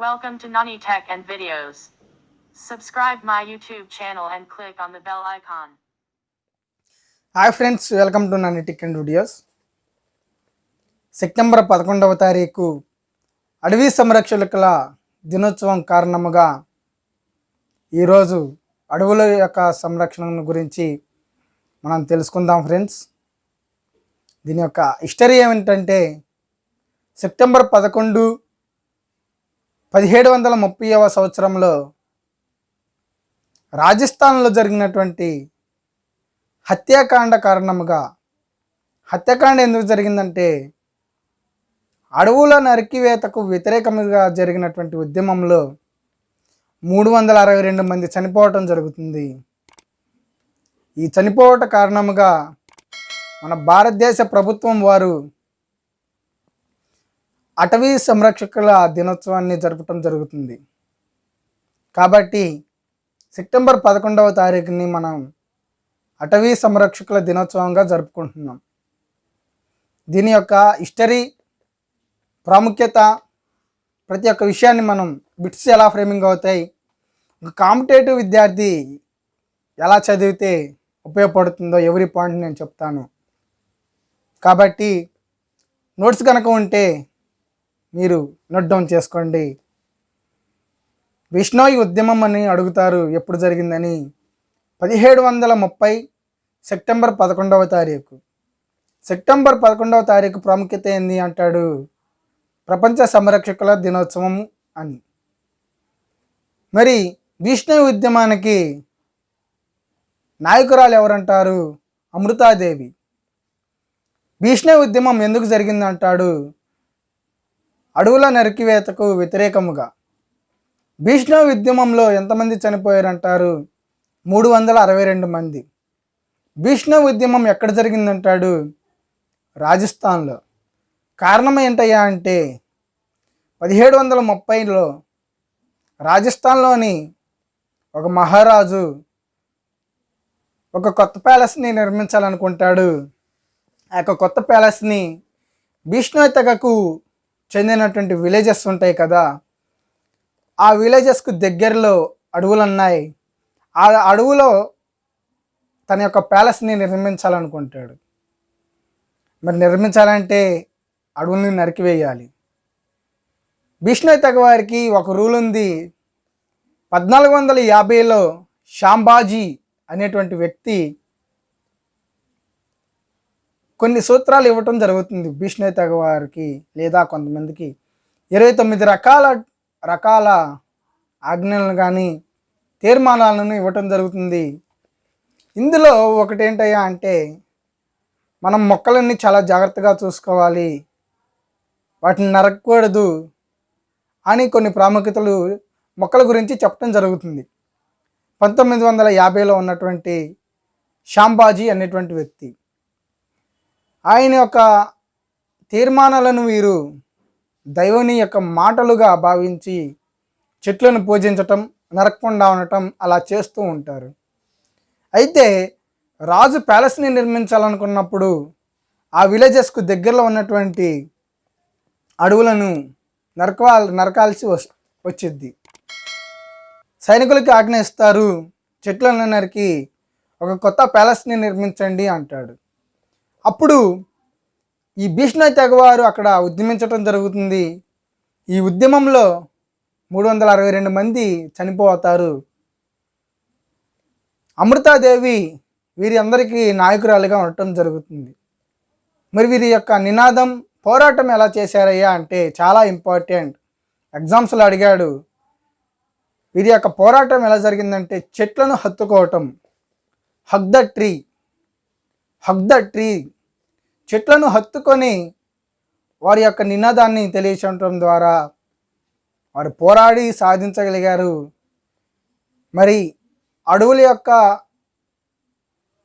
Welcome to Nani Tech and Videos. Subscribe my YouTube channel and click on the bell icon. Hi friends welcome to Nani tech and videos September పదకొండవ తారీఖు అడవి సంరక్షకుల దినోత్సవం కారణముగా ఈరోజు అడవుల యొక్క సంరక్షణ గురించి మనం తెలుసుకుందాం ఫ్రెండ్స్ దీని యొక్క హిస్టరీ ఏమిటంటే సెప్టెంబర్ పదకొండు పదిహేడు వందల ముప్పైవ సంవత్సరంలో రాజస్థాన్లో జరిగినటువంటి హత్యాకాండ కారణముగా హత్యాకాండ ఎందుకు జరిగిందంటే అడవుల నరికివేతకు వ్యతిరేకంగా జరిగినటువంటి ఉద్యమంలో మూడు వందల అరవై రెండు మంది చనిపోవటం జరుగుతుంది. ఈ చనిపోవట కారణముగా మన భారతదేశ ప్రభుత్వం వారు అటవీ సంరక్షకుల దినోత్సవాన్ని జరపటం జరుగుతుంది. కాబట్టి సెప్టెంబర్ పదకొండవ తారీఖుని మనం అటవీ సంరక్షకుల దినోత్సవంగా జరుపుకుంటున్నాం. దీని యొక్క హిస్టరీ ప్రాముఖ్యత ప్రతి ఒక్క విషయాన్ని మనం బిట్స్ ఎలా ఫ్రేమింగ్ అవుతాయి ఒక కాంపిటేటివ్ విద్యార్థి ఎలా చదివితే ఉపయోగపడుతుందో ఎవరి పాయింట్ నేను చెప్తాను. కాబట్టి నోట్స్ కనుక ఉంటే మీరు నోట్ డౌన్ చేసుకోండి. విష్ణోయి ఉద్యమం అని అడుగుతారు ఎప్పుడు జరిగిందని. పదిహేడు వందల ముప్పై సెప్టెంబర్ పదకొండవ తారీఖు. సెప్టెంబర్ పదకొండవ తారీఖు ప్రాముఖ్యత ఏంది అంటాడు? ప్రపంచ సంరక్షకుల దినోత్సవం అని. మరి విష్ణు ఉద్యమానికి నాయకురాలు ఎవరంటారు? అమృతాదేవి. భీష్ణ ఉద్యమం ఎందుకు జరిగిందంటాడు? అడవుల నరికివేతకు వ్యతిరేకముగా. భీష్ణవ ఉద్యమంలో ఎంతమంది చనిపోయారంటారు? మూడు వందల అరవై రెండు మంది. భీష్ణవ ఉద్యమం ఎక్కడ జరిగిందంటాడు? రాజస్థాన్లో. కారణం ఏంటయ్యా అంటే పదిహేడు వందల ముప్పైలో రాజస్థాన్లోని ఒక మహారాజు ఒక కొత్త ప్యాలెస్ని నిర్మించాలనుకుంటాడు. ఆ యొక్క కొత్త ప్యాలెస్ని భీష్ణు తెగకు చెందినటువంటి విలేజెస్ ఉంటాయి కదా ఆ విలేజెస్కు దగ్గరలో అడవులు ఉన్నాయి. ఆ అడవులో తన యొక్క ప్యాలెస్ని నిర్మించాలనుకుంటాడు. మరి నిర్మించాలంటే అడవుల్ని నరికివేయాలి. విష్ణు తెగ వారికి ఒక రూల్ ఉంది. పద్నాలుగు వందల యాభైలో శాంబాజీ అనేటువంటి వ్యక్తి కొన్ని సూత్రాలు ఇవ్వటం జరుగుతుంది భీష్ణే తెగ వారికి లేదా కొంతమందికి. ఇరవై తొమ్మిది రకాల రకాల ఆజ్ఞలను కానీ తీర్మానాలను ఇవ్వటం జరుగుతుంది. ఇందులో ఒకటేంటయ్యా అంటే మనం మొక్కలన్నీ చాలా జాగ్రత్తగా చూసుకోవాలి. వాటిని నరకకూడదు అని కొన్ని ప్రాముఖ్యతలు మొక్కల గురించి చెప్పడం జరుగుతుంది. పంతొమ్మిది వందల యాభైలో ఉన్నటువంటి శాంబాజీ అనేటువంటి వ్యక్తి. ఆయన యొక్క తీర్మానాలను వీరు దైవుని యొక్క మాటలుగా భావించి చెట్లను పూజించటం నరకకుండా ఉండటం అలా చేస్తూ ఉంటారు. అయితే రాజు ప్యాలెస్ని నిర్మించాలనుకున్నప్పుడు ఆ విలేజెస్కు దగ్గరలో ఉన్నటువంటి అడవులను నరకవా నరకాల్సి వస్ వచ్చిద్ది. సైనికులకి ఆజ్ఞ ఇస్తారు చెట్లను నరికి ఒక కొత్త ప్యాలెస్ని నిర్మించండి అంటాడు. అప్పుడు ఈ భీష్ణ తెగవారు అక్కడ ఉద్యమించటం జరుగుతుంది. ఈ ఉద్యమంలో మూడు వందల అరవై రెండు మంది చనిపోతారు. అమృతాదేవి వీరి అందరికీ నాయకురాలుగా ఉండటం జరుగుతుంది. మరి వీరి యొక్క నినాదం పోరాటం ఎలా చేశారయ్యా అంటే చాలా ఇంపార్టెంట్. ఎగ్జామ్స్లో అడిగాడు వీరి యొక్క పోరాటం ఎలా జరిగిందంటే చెట్లను హత్తుకోవటం hug the tree hug the tree చెట్లను హత్తుకొని వారి యొక్క నినాదాన్ని తెలియచడం ద్వారా వారు పోరాడి సాధించగలిగారు. మరి అడవుల యొక్క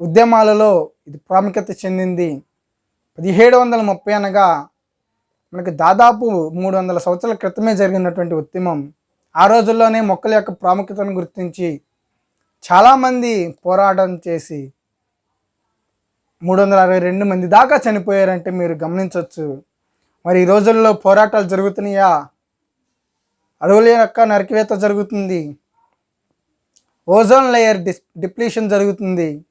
ఉద్యమాలలో ఇది ప్రాముఖ్యత చెందింది. పదిహేడు వందల ముప్పై అనగా మనకి దాదాపు మూడు వందల సంవత్సరాల క్రితమే జరిగినటువంటి ఉద్యమం. ఆ రోజుల్లోనే మొక్కల యొక్క ప్రాముఖ్యతను గుర్తించి చాలామంది పోరాటం చేసి మూడు వందల అరవై రెండు మంది దాకా చనిపోయారంటే మీరు గమనించవచ్చు. మరి ఈ రోజుల్లో పోరాటాలు జరుగుతున్నాయా? అడవుల యొక్క నరికివేత జరుగుతుంది. ఓజోన్ లేయర్ డిస్ డిప్లీషన్ జరుగుతుంది.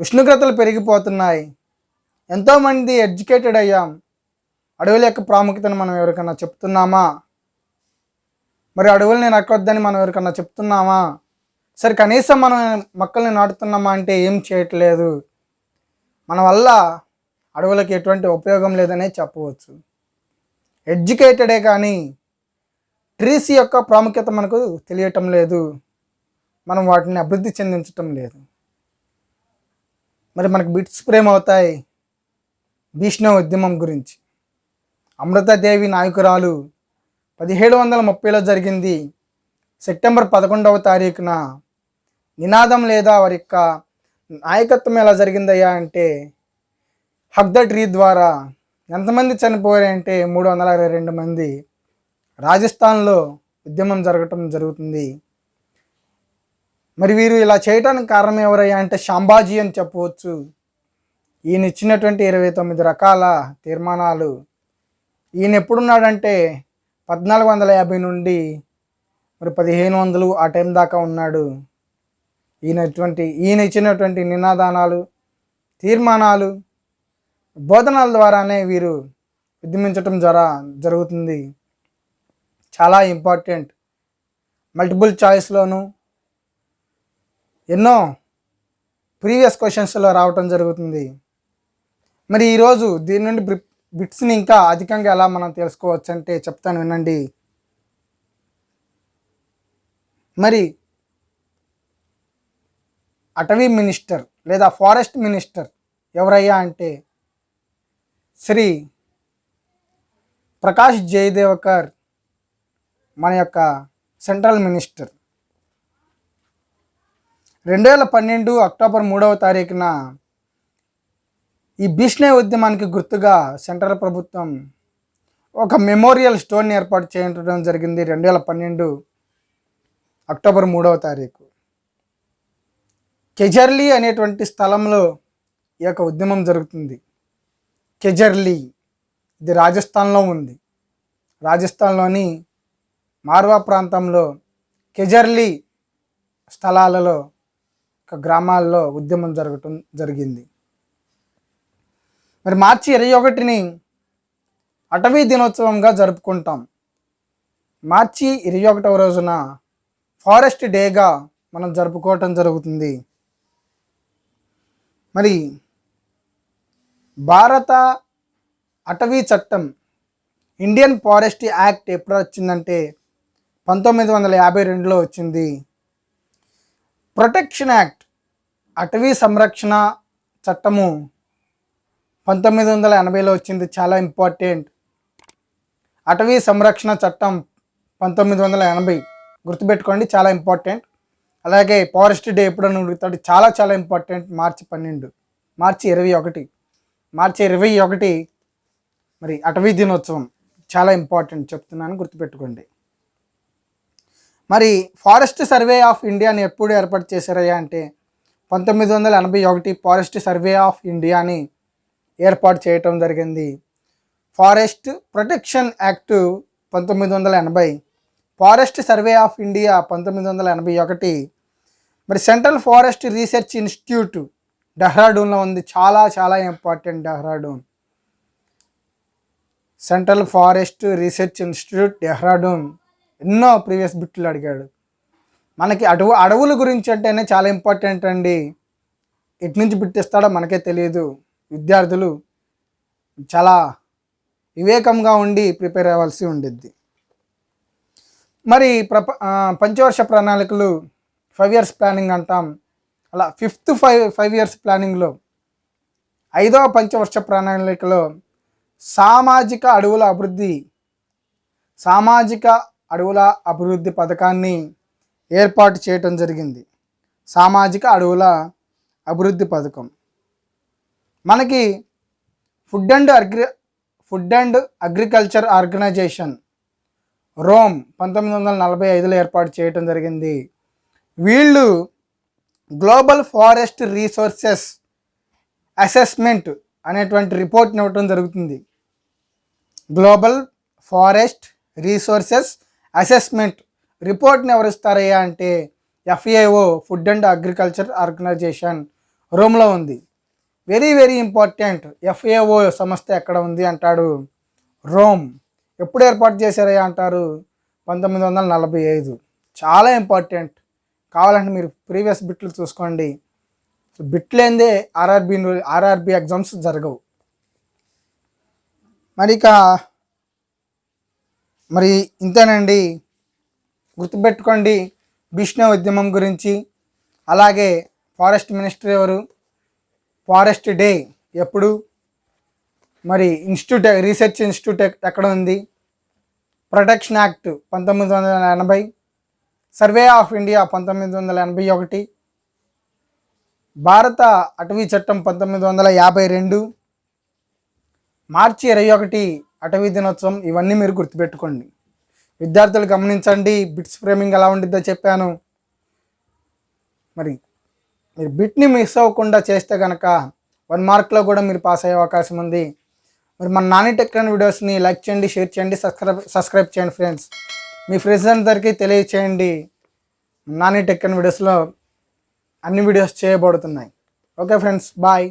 ఉష్ణోగ్రతలు పెరిగిపోతున్నాయి. ఎంతోమంది ఎడ్యుకేటెడ్ అయ్యాం. అడవుల యొక్క ప్రాముఖ్యతను మనం ఎవరికన్నా చెప్తున్నామా? మరి అడవుల్ని నరకొద్దని మనం ఎవరికన్నా చెప్తున్నామా? సరే కనీసం మనం మొక్కల్ని నాటుతున్నామా అంటే ఏం చేయట్లేదు. మన వల్ల అడవులకు ఎటువంటి ఉపయోగం లేదనే చెప్పవచ్చు. ఎడ్యుకేటెడే కానీ ట్రీస్ యొక్క ప్రాముఖ్యత మనకు తెలియటం లేదు. మనం వాటిని అభివృద్ధి చెందించటం లేదు. మరి మనకు బిట్స్ ప్రేమ అవుతాయి. భీష్ణ ఉద్యమం గురించి. అమృతదేవి నాయకురాలు పదిహేడు వందల ముప్పైలో జరిగింది. సెప్టెంబర్ పదకొండవ తారీఖున నినాదం లేదా వారి యొక్క నాయకత్వం ఎలా జరిగిందయ్యా అంటే హక్ ద ట్రీ ద్వారా ఎంతమంది చనిపోయారంటే మూడు వందల అరవై రెండు మంది రాజస్థాన్లో ఉద్యమం జరగటం జరుగుతుంది. మరి వీరు ఇలా చేయటానికి కారణం ఎవరయ్యా అంటే షాంబాజీ అని చెప్పవచ్చు. ఈయన ఇచ్చినటువంటి ఇరవై తొమ్మిది రకాల తీర్మానాలు. ఈయన ఎప్పుడున్నాడంటే పద్నాలుగు వందల యాభై నుండి మరి పదిహేను వందలు ఆ టైం దాకా ఉన్నాడు. ఈయనటువంటి ఈయన ఇచ్చినటువంటి నినాదానాలు తీర్మానాలు బోధనల ద్వారానే వీరు ఉద్యమించటం జర జరుగుతుంది. చాలా ఇంపార్టెంట్. మల్టిపుల్ చాయిస్లోను ఎన్నో ప్రీవియస్ క్వశ్చన్స్లో రావటం జరుగుతుంది. మరి ఈరోజు దీని నుండి బిట్స్ని ఇంకా అధికంగా ఎలా మనం తెలుసుకోవచ్చు అంటే చెప్తాను వినండి. మరి అటవీ మినిస్టర్ లేదా ఫారెస్ట్ మినిస్టర్ ఎవరయ్యా అంటే శ్రీ ప్రకాష్ జయదేవకర్ మన యొక్క సెంట్రల్ మినిస్టర్. రెండు వేల పన్నెండు అక్టోబర్ మూడవ తారీఖున ఈ భీష్ణ ఉద్యమానికి గుర్తుగా సెంట్రల్ ప్రభుత్వం ఒక మెమోరియల్ స్టోన్ ఏర్పాటు చేయడం జరిగింది రెండు వేల పన్నెండు అక్టోబర్ మూడవ తారీఖు. కెజర్లీ అనేటువంటి స్థలంలో ఈ యొక్క ఉద్యమం జరుగుతుంది. కెజర్లీ ఇది రాజస్థాన్లో ఉంది. రాజస్థాన్లోని మార్వా ప్రాంతంలో కెజర్లీ స్థలాలలో ఒక గ్రామాల్లో ఉద్యమం జరగటం జరిగింది. మరి మార్చి ఇరవై ఒకటిని అటవీ దినోత్సవంగా జరుపుకుంటాం. మార్చి ఇరవై ఒకటవ రోజున ఫారెస్ట్ డేగా మనం జరుపుకోవటం జరుగుతుంది. మరి భారత అటవీ చట్టం ఇండియన్ ఫారెస్ట్ యాక్ట్ ఎప్పుడు వచ్చిందంటే పంతొమ్మిది వందల యాభై రెండులో వచ్చింది. ప్రొటెక్షన్ యాక్ట్ అటవీ సంరక్షణ చట్టము పంతొమ్మిది వందల ఎనభైలో వచ్చింది చాలా ఇంపార్టెంట్. అటవీ సంరక్షణ చట్టం పంతొమ్మిది వందల ఎనభై గుర్తుపెట్టుకోండి చాలా ఇంపార్టెంట్. అలాగే ఫారెస్ట్ డే ఎప్పుడని అడుగుతాడు. చాలా చాలా ఇంపార్టెంట్. మార్చి పన్నెండు. మార్చి ఇరవై ఒకటి. మార్చి ఇరవై ఒకటి మరి అటవీ దినోత్సవం. చాలా ఇంపార్టెంట్ చెప్తున్నాను గుర్తుపెట్టుకోండి. మరి ఫారెస్ట్ సర్వే ఆఫ్ ఇండియాని ఎప్పుడు ఏర్పాటు చేశారయ్యా అంటే పంతొమ్మిది వందల ఎనభై ఒకటి ఫారెస్ట్ సర్వే ఆఫ్ ఇండియాని ఏర్పాటు చేయటం జరిగింది. ఫారెస్ట్ ప్రొటెక్షన్ యాక్ట్ పంతొమ్మిది వందల ఎనభై ఫారెస్ట్ సర్వే ఆఫ్ ఇండియా పంతొమ్మిది వందల ఎనభై ఒకటి. మరి సెంట్రల్ ఫారెస్ట్ రీసెర్చ్ ఇన్స్టిట్యూట్ డెహ్రాడూన్లో ఉంది. చాలా చాలా important Dehradun. Central forest research institute Dehradun ఎన్నో ప్రీవియస్ బిట్లు అడిగాడు. మనకి అడవు అడవుల గురించి అంటేనే చాలా ఇంపార్టెంట్ అండి. ఎటు నుంచి బిట్టిస్తాడో మనకే తెలియదు. విద్యార్థులు చాలా వివేకంగా ఉండి ప్రిపేర్ అవ్వాల్సి ఉండిద్ది. మరి ప్రప పంచవర్ష ప్రణాళికలు ఫైవ్ ఇయర్స్ ప్లానింగ్ అంటాం. అలా ఫిఫ్త్ ఫైవ్ ఫైవ్ ఇయర్స్ ప్లానింగ్లో ఐదవ పంచవర్ష ప్రణాళికలో సామాజిక అడవుల అభివృద్ధి సామాజిక అడవుల అభివృద్ధి పథకాన్ని ఏర్పాటు చేయటం జరిగింది. సామాజిక అడవుల అభివృద్ధి పథకం. మనకి food and agri food and agriculture organization Rome పంతొమ్మిది వందల నలభై ఐదులో ఏర్పాటు చేయటం జరిగింది. వీళ్ళు గ్లోబల్ ఫారెస్ట్ రీసోర్సెస్ అసెస్మెంట్ అనేటువంటి రిపోర్ట్ని ఇవ్వటం జరుగుతుంది. గ్లోబల్ ఫారెస్ట్ రీసోర్సెస్ అసెస్మెంట్ రిపోర్ట్ని ఎవరిస్తారయ్యా అంటే FAO food and agriculture organization రోమ్లో ఉంది. వెరీ వెరీ ఇంపార్టెంట్ ఎఫ్ఏఓ సంస్థ ఎక్కడ ఉంది అంటాడు? రోమ్. ఎప్పుడు ఏర్పాటు చేశారయ్యా అంటారు? పంతొమ్మిది వందల నలభై ఐదు. చాలా ఇంపార్టెంట్. కావాలంటే మీరు ప్రీవియస్ బిట్లు చూసుకోండి. బిట్లేందే ఆర్ఆర్బి ఆర్ఆర్బి ఎగ్జామ్స్ జరగవు. మరి ఇక మరి ఇంతేనండి. గుర్తుపెట్టుకోండి విష్ణు ఉద్యమం గురించి. అలాగే ఫారెస్ట్ మినిస్టర్ ఎవరు? ఫారెస్ట్ డే ఎప్పుడు? మరి ఇన్స్టిట్యూట్ రీసెర్చ్ ఇన్స్టిట్యూట్ ఎక్కడ ఉంది? ప్రొటెక్షన్ యాక్ట్ పంతొమ్మిది వందల ఎనభై సర్వే ఆఫ్ ఇండియా పంతొమ్మిది వందల ఎనభై ఒకటి భారత అటవీ చట్టం పంతొమ్మిది వందల యాభై రెండు మార్చి ఇరవై ఒకటి అటవీ దినోత్సవం ఇవన్నీ మీరు గుర్తుపెట్టుకోండి. విద్యార్థులు గమనించండి బిట్స్ ఫ్రేమింగ్ ఎలా ఉండిద్దో చెప్పాను. మరి మీరు బిట్ని మిస్ అవ్వకుండా చేస్తే కనుక వన్ మార్క్లో కూడా మీరు పాస్ అయ్యే అవకాశం ఉంది. మరి మన నాని టెక్ అండ్ వీడియోస్ని లైక్ చేయండి షేర్ చేయండి సబ్స్క్రైబ్ సబ్స్క్రైబ్ చేయండి ఫ్రెండ్స్. మీ ఫ్రెండ్స్ అందరికీ తెలియచేయండి. నాని టెక్ అండ్ వీడియోస్లో అన్ని వీడియోస్ చేయబడుతున్నాయి. Okay friends bye.